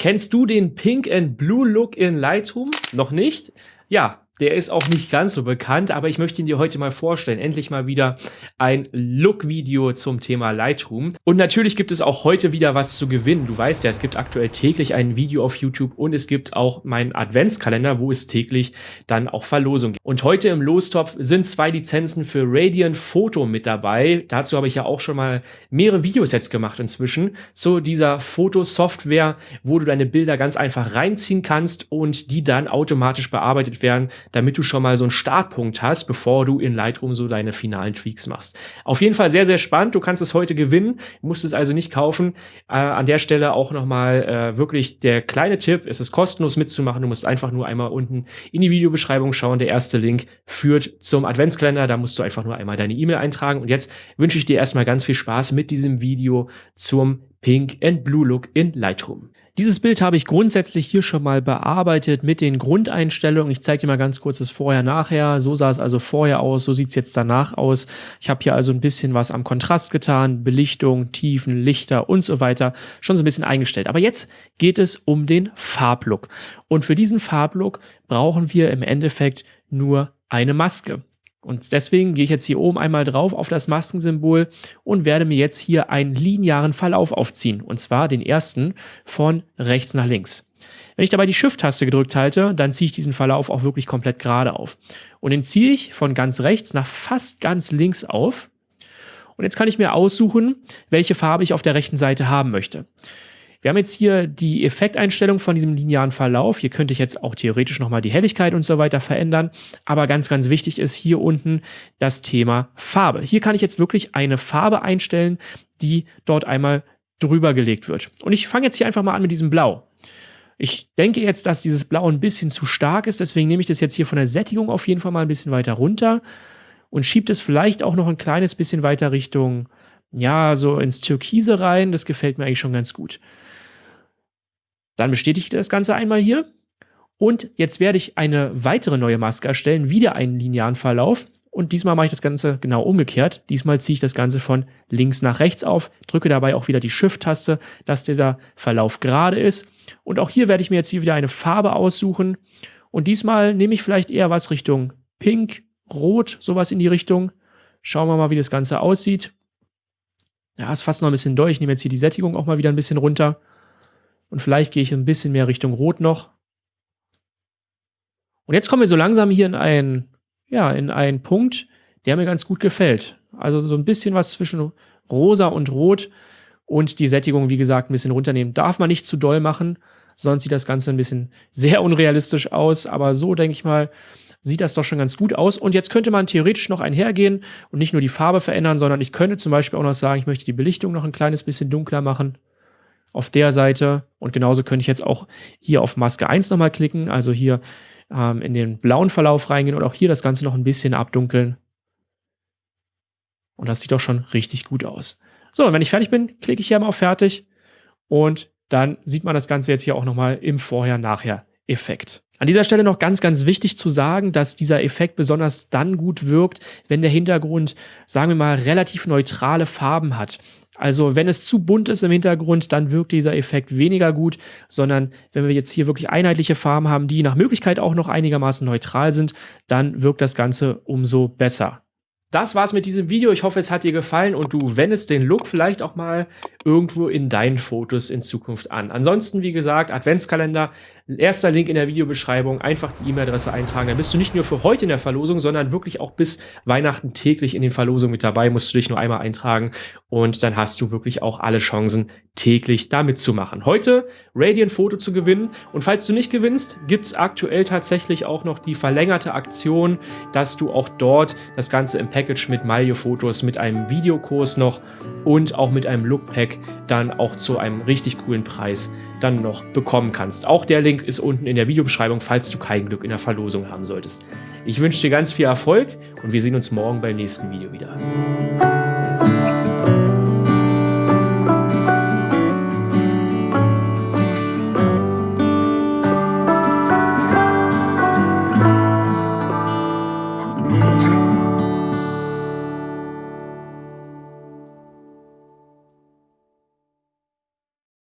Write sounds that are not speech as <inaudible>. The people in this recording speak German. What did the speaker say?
Kennst du den Pink and Blue Look in Lightroom? Noch nicht? Ja, der ist auch nicht ganz so bekannt, aber ich möchte ihn dir heute mal vorstellen. Endlich mal wieder ein Look-Video zum Thema Lightroom. Und natürlich gibt es auch heute wieder was zu gewinnen. Du weißt ja, es gibt aktuell täglich ein Video auf YouTube und es gibt auch meinen Adventskalender, wo es täglich dann auch Verlosungen gibt. Und heute im Lostopf sind zwei Lizenzen für Radiant Photo mit dabei. Dazu habe ich ja auch schon mal mehrere Videos jetzt gemacht inzwischen zu dieser Fotosoftware, wo du deine Bilder ganz einfach reinziehen kannst und die dann automatisch bearbeitet werden damit du schon mal so einen Startpunkt hast, bevor du in Lightroom so deine finalen Tweaks machst. Auf jeden Fall sehr, sehr spannend. Du kannst es heute gewinnen, musst es also nicht kaufen. Äh, an der Stelle auch nochmal äh, wirklich der kleine Tipp, es ist kostenlos mitzumachen. Du musst einfach nur einmal unten in die Videobeschreibung schauen. Der erste Link führt zum Adventskalender. Da musst du einfach nur einmal deine E-Mail eintragen. Und jetzt wünsche ich dir erstmal ganz viel Spaß mit diesem Video zum Pink and Blue Look in Lightroom. Dieses Bild habe ich grundsätzlich hier schon mal bearbeitet mit den Grundeinstellungen. Ich zeige dir mal ganz kurz das Vorher-Nachher. So sah es also vorher aus, so sieht es jetzt danach aus. Ich habe hier also ein bisschen was am Kontrast getan, Belichtung, Tiefen, Lichter und so weiter. Schon so ein bisschen eingestellt. Aber jetzt geht es um den Farblook. Und für diesen Farblook brauchen wir im Endeffekt nur eine Maske. Und deswegen gehe ich jetzt hier oben einmal drauf auf das Maskensymbol und werde mir jetzt hier einen linearen Verlauf aufziehen. Und zwar den ersten von rechts nach links. Wenn ich dabei die Shift-Taste gedrückt halte, dann ziehe ich diesen Verlauf auch wirklich komplett gerade auf. Und den ziehe ich von ganz rechts nach fast ganz links auf. Und jetzt kann ich mir aussuchen, welche Farbe ich auf der rechten Seite haben möchte. Wir haben jetzt hier die Effekteinstellung von diesem linearen Verlauf. Hier könnte ich jetzt auch theoretisch nochmal die Helligkeit und so weiter verändern. Aber ganz, ganz wichtig ist hier unten das Thema Farbe. Hier kann ich jetzt wirklich eine Farbe einstellen, die dort einmal drüber gelegt wird. Und ich fange jetzt hier einfach mal an mit diesem Blau. Ich denke jetzt, dass dieses Blau ein bisschen zu stark ist, deswegen nehme ich das jetzt hier von der Sättigung auf jeden Fall mal ein bisschen weiter runter und schiebe es vielleicht auch noch ein kleines bisschen weiter Richtung, ja, so ins Türkise rein. Das gefällt mir eigentlich schon ganz gut. Dann bestätige ich das Ganze einmal hier. Und jetzt werde ich eine weitere neue Maske erstellen, wieder einen linearen Verlauf. Und diesmal mache ich das Ganze genau umgekehrt. Diesmal ziehe ich das Ganze von links nach rechts auf, drücke dabei auch wieder die Shift-Taste, dass dieser Verlauf gerade ist. Und auch hier werde ich mir jetzt hier wieder eine Farbe aussuchen. Und diesmal nehme ich vielleicht eher was Richtung Pink, Rot, sowas in die Richtung. Schauen wir mal, wie das Ganze aussieht. Ja, ist fast noch ein bisschen durch. Ich nehme jetzt hier die Sättigung auch mal wieder ein bisschen runter. Und vielleicht gehe ich ein bisschen mehr Richtung Rot noch. Und jetzt kommen wir so langsam hier in einen, ja, in einen Punkt, der mir ganz gut gefällt. Also so ein bisschen was zwischen rosa und rot und die Sättigung, wie gesagt, ein bisschen runternehmen. Darf man nicht zu doll machen, sonst sieht das Ganze ein bisschen <laughs> sehr unrealistisch aus. Aber so, denke ich mal, sieht das doch schon ganz gut aus. Und jetzt könnte man theoretisch noch einhergehen und nicht nur die Farbe verändern, sondern ich könnte zum Beispiel auch noch sagen, ich möchte die Belichtung noch ein kleines bisschen dunkler machen auf der Seite. Und genauso könnte ich jetzt auch hier auf Maske 1 nochmal klicken, also hier ähm, in den blauen Verlauf reingehen und auch hier das Ganze noch ein bisschen abdunkeln. Und das sieht doch schon richtig gut aus. So, und wenn ich fertig bin, klicke ich hier mal auf Fertig und dann sieht man das Ganze jetzt hier auch nochmal im Vorher-Nachher-Effekt. An dieser Stelle noch ganz, ganz wichtig zu sagen, dass dieser Effekt besonders dann gut wirkt, wenn der Hintergrund, sagen wir mal, relativ neutrale Farben hat. Also wenn es zu bunt ist im Hintergrund, dann wirkt dieser Effekt weniger gut, sondern wenn wir jetzt hier wirklich einheitliche Farben haben, die nach Möglichkeit auch noch einigermaßen neutral sind, dann wirkt das Ganze umso besser. Das war's mit diesem Video. Ich hoffe, es hat dir gefallen und du wendest den Look vielleicht auch mal irgendwo in deinen Fotos in Zukunft an. Ansonsten, wie gesagt, Adventskalender, erster Link in der Videobeschreibung, einfach die E-Mail-Adresse eintragen. Dann bist du nicht nur für heute in der Verlosung, sondern wirklich auch bis Weihnachten täglich in den Verlosungen mit dabei. Musst du dich nur einmal eintragen und dann hast du wirklich auch alle Chancen, täglich da mitzumachen. Heute Radiant Foto zu gewinnen und falls du nicht gewinnst, gibt's aktuell tatsächlich auch noch die verlängerte Aktion, dass du auch dort das Ganze im Package mit Malio Fotos, mit einem Videokurs noch und auch mit einem Look Pack dann auch zu einem richtig coolen Preis dann noch bekommen kannst. Auch der Link ist unten in der Videobeschreibung, falls du kein Glück in der Verlosung haben solltest. Ich wünsche dir ganz viel Erfolg und wir sehen uns morgen beim nächsten Video wieder.